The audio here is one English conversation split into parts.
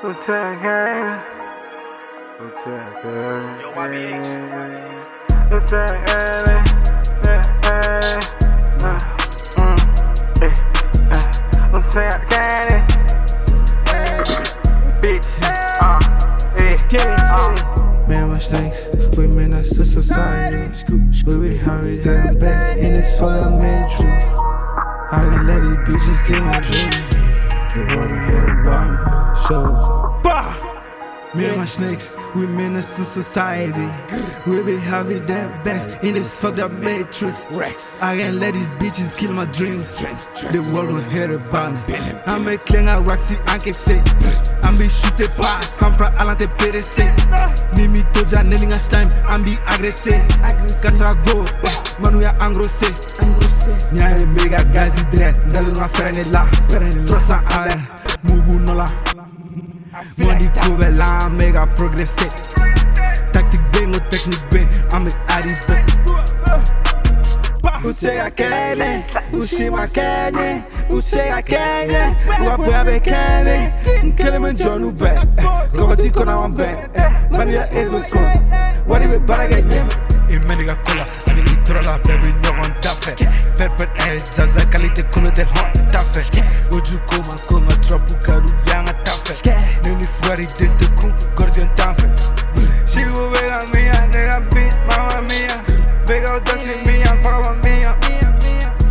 Utagane. Utagane. Yo, YBH. Utagane. Eh. Utagane. Bitch. Uh, eh. Man, my snakes, we menace to society. We be hurry them back in this fucking matrix. I can let these bitches get my dreams. The world ahead about me. So, bah! Me and my snakes, we menace to society. We be having them best in this fucked up matrix. I can't let these bitches kill my dreams. The world will hear about me. I'm a klinga waxy anke say. I'm be shooting pass, some fra alante pere say. Nimi toja nelinga slime, I'm be aggressive. Kasa go, manu ya angro say. Nya mega gazi dread, ndalu nga frene la. Trosa ale, mugu nola. Money cover la mega progresser. Tactique bang ou technique bang, I'm a arrivé. Utega kene, ushima kene, utega kene, wapabe kene, nkele men jonu be, kogoti kona wan be, mani ya ezo sko, wadi be barage nyem. Imeniga kola, ani litrola, baby ɲɔgɔn dafɛ Pɛrpɛt ɛ zaza kalite kolo tɛ hɔn tafɛ Oju koma koma trɔpu karu bi tafe Nini fugari dente ku gorzi on tafe Sigo vega mía, nega beat, mamma mía Vega otra sin mía, fuga mía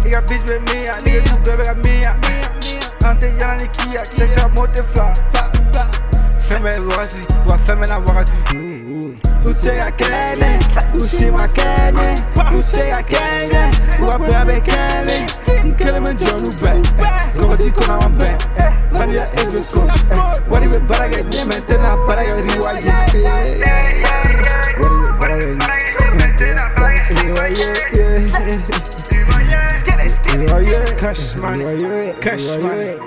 Nigga bitch be mía, nigga tu bebe mía Ante yana ni kia, texa mote fly. Femme wakati, wa femme na wakati Usega kene, usima kene Usega kene, wapebe kene Nkele menjonu bang, kogoti kona wambang Vanilla is been scored men jonu be, gogoti kona wan be, mani ya ezbe sko, wadi be barage nyeme, tena barage riwa ye. Cash money, cash money